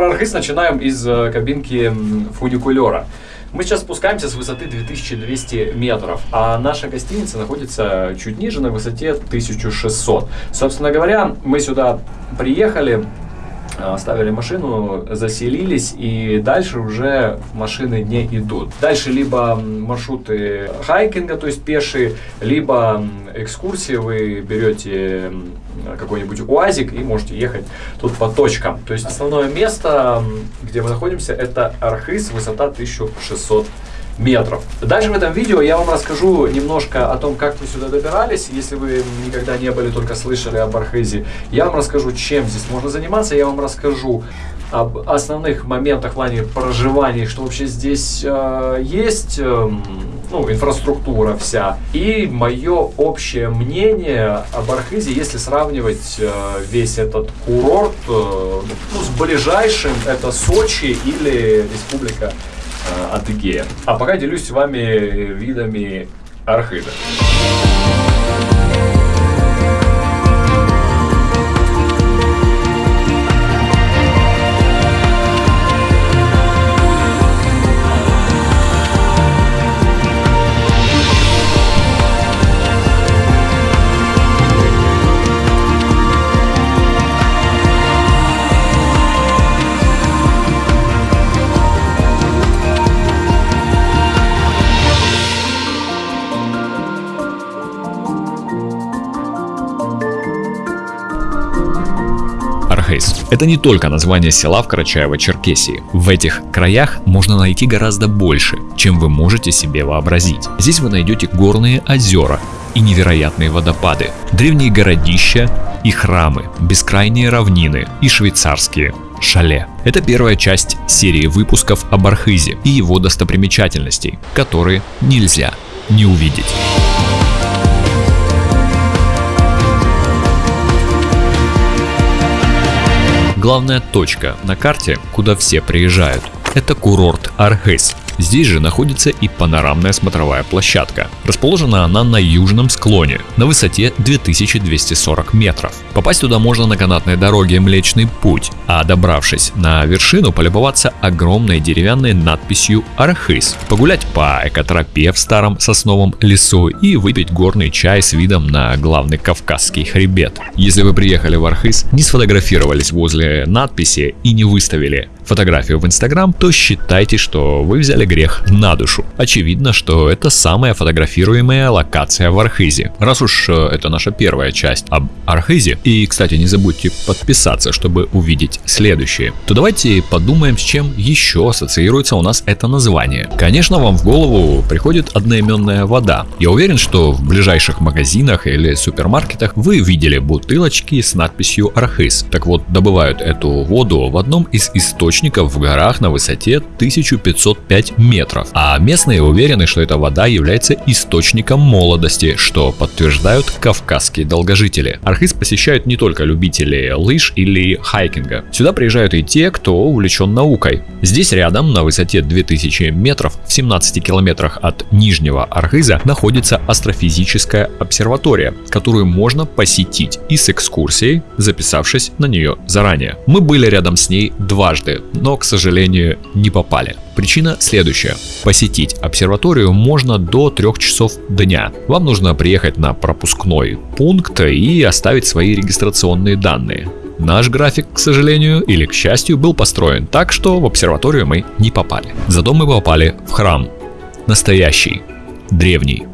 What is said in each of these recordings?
про начинаем из э, кабинки фуникулера. Мы сейчас спускаемся с высоты 2200 метров, а наша гостиница находится чуть ниже, на высоте 1600. Собственно говоря, мы сюда приехали, оставили машину, заселились, и дальше уже машины не идут. Дальше либо маршруты хайкинга, то есть пешие, либо экскурсии, вы берете какой-нибудь УАЗик и можете ехать тут по точкам. То есть основное место, где мы находимся, это Архыз, высота 1600 метров. Дальше в этом видео я вам расскажу немножко о том, как мы сюда добирались. Если вы никогда не были, только слышали об Архизе, я вам расскажу, чем здесь можно заниматься. Я вам расскажу об основных моментах в плане проживания, что вообще здесь э, есть, э, ну, инфраструктура вся. И мое общее мнение об Архизе, если сравнивать э, весь этот курорт э, ну, с ближайшим, это Сочи или Республика Адыгея. А пока делюсь с вами видами Архида. Архейс. Это не только название села в Карачаево-Черкесии. В этих краях можно найти гораздо больше, чем вы можете себе вообразить. Здесь вы найдете горные озера и невероятные водопады, древние городища и храмы, бескрайние равнины и швейцарские шале. Это первая часть серии выпусков об Архизе и его достопримечательностей, которые нельзя не увидеть. Главная точка на карте, куда все приезжают, это курорт Архыз. Здесь же находится и панорамная смотровая площадка. Расположена она на южном склоне, на высоте 2240 метров. Попасть туда можно на канатной дороге Млечный Путь, а добравшись на вершину, полюбоваться огромной деревянной надписью Архыз, погулять по экотропе в старом сосновом лесу и выпить горный чай с видом на главный Кавказский хребет. Если вы приехали в Архыз, не сфотографировались возле надписи и не выставили фотографию в Инстаграм, то считайте, что вы взяли грех на душу. Очевидно, что это самая фотографируемая локация в Архизе. Раз уж э, это наша первая часть об Архизе, и, кстати, не забудьте подписаться, чтобы увидеть следующие, то давайте подумаем, с чем еще ассоциируется у нас это название. Конечно, вам в голову приходит одноименная вода. Я уверен, что в ближайших магазинах или супермаркетах вы видели бутылочки с надписью Архиз. Так вот, добывают эту воду в одном из источников в горах на высоте 1505 метров. А местные уверены, что эта вода является источником молодости, что подтверждают кавказские долгожители. Архиз посещают не только любители лыж или хайкинга. Сюда приезжают и те, кто увлечен наукой. Здесь рядом, на высоте 2000 метров, в 17 километрах от Нижнего Архиза, находится астрофизическая обсерватория, которую можно посетить и с экскурсией, записавшись на нее заранее. Мы были рядом с ней дважды, но, к сожалению, не попали. Причина следующая. Посетить обсерваторию можно до 3 часов дня. Вам нужно приехать на пропускной пункт и оставить свои регистрационные данные. Наш график, к сожалению или к счастью, был построен так, что в обсерваторию мы не попали. Зато мы попали в храм. Настоящий, древний,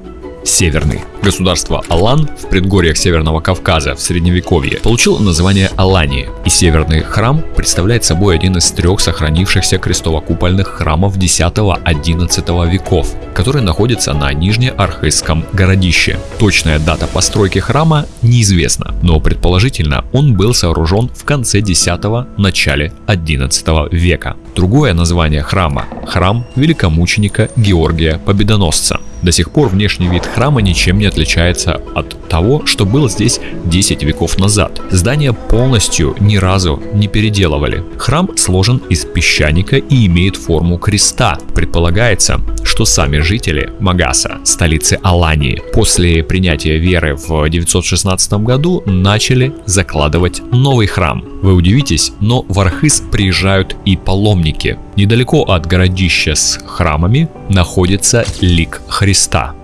северный. Государство Алан в предгорьях Северного Кавказа в Средневековье получило название Алании, и Северный храм представляет собой один из трех сохранившихся крестово-купольных храмов X-XI веков, который находится на Нижнеархызском городище. Точная дата постройки храма неизвестна, но предположительно он был сооружен в конце X-начале XI века. Другое название храма – храм великомученика Георгия Победоносца. До сих пор внешний вид храма ничем не отличается от того, что было здесь 10 веков назад. Здание полностью ни разу не переделывали. Храм сложен из песчаника и имеет форму креста. Предполагается, что сами жители Магаса, столицы Алании, после принятия веры в 916 году начали закладывать новый храм. Вы удивитесь, но в Архыз приезжают и паломники. Недалеко от городища с храмами находится лик Христа.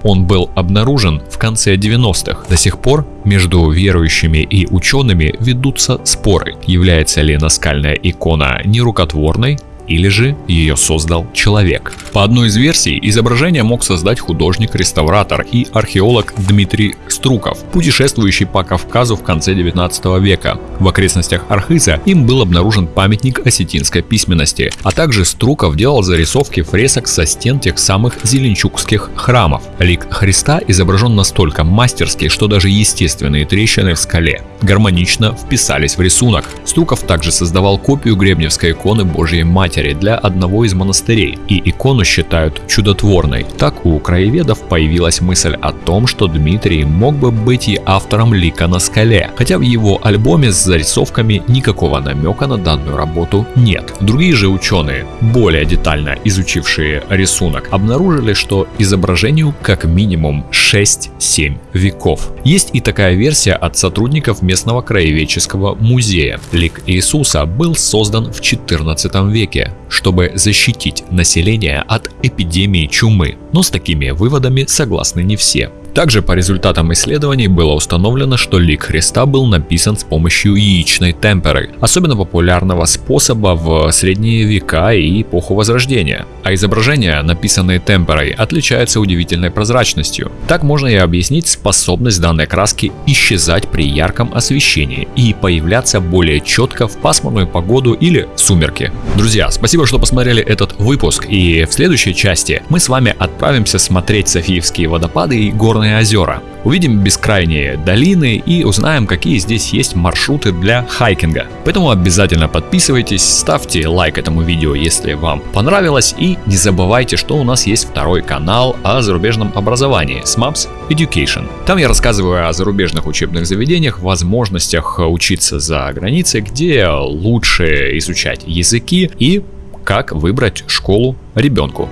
Он был обнаружен в конце 90-х. До сих пор между верующими и учеными ведутся споры, является ли наскальная икона нерукотворной, или же ее создал человек. По одной из версий, изображение мог создать художник-реставратор и археолог Дмитрий Струков, путешествующий по Кавказу в конце 19 века. В окрестностях Архиза им был обнаружен памятник осетинской письменности, а также Струков делал зарисовки фресок со стен тех самых зеленчукских храмов. Лик Христа изображен настолько мастерски, что даже естественные трещины в скале гармонично вписались в рисунок. Струков также создавал копию гребневской иконы Божьей Матери матери для одного из монастырей, и икону считают чудотворной. Так у краеведов появилась мысль о том, что Дмитрий мог бы быть и автором лика на скале, хотя в его альбоме с зарисовками никакого намека на данную работу нет. Другие же ученые, более детально изучившие рисунок, обнаружили, что изображению как минимум 6-7 веков. Есть и такая версия от сотрудников местного краеведческого музея. Лик Иисуса был создан в 14 веке чтобы защитить население от эпидемии чумы. Но с такими выводами согласны не все. Также по результатам исследований было установлено, что лик Христа был написан с помощью яичной темперы, особенно популярного способа в средние века и эпоху Возрождения. А изображения, написанные темперой, отличаются удивительной прозрачностью. Так можно и объяснить способность данной краски исчезать при ярком освещении и появляться более четко в пасмурную погоду или сумерки. Друзья, спасибо, что посмотрели этот выпуск и в следующей части мы с вами отправимся смотреть Софиевские водопады и горные Черные озера. Увидим бескрайние долины и узнаем, какие здесь есть маршруты для хайкинга. Поэтому обязательно подписывайтесь, ставьте лайк этому видео, если вам понравилось. И не забывайте, что у нас есть второй канал о зарубежном образовании SMAPS Education. Там я рассказываю о зарубежных учебных заведениях, возможностях учиться за границей, где лучше изучать языки и как выбрать школу ребенку.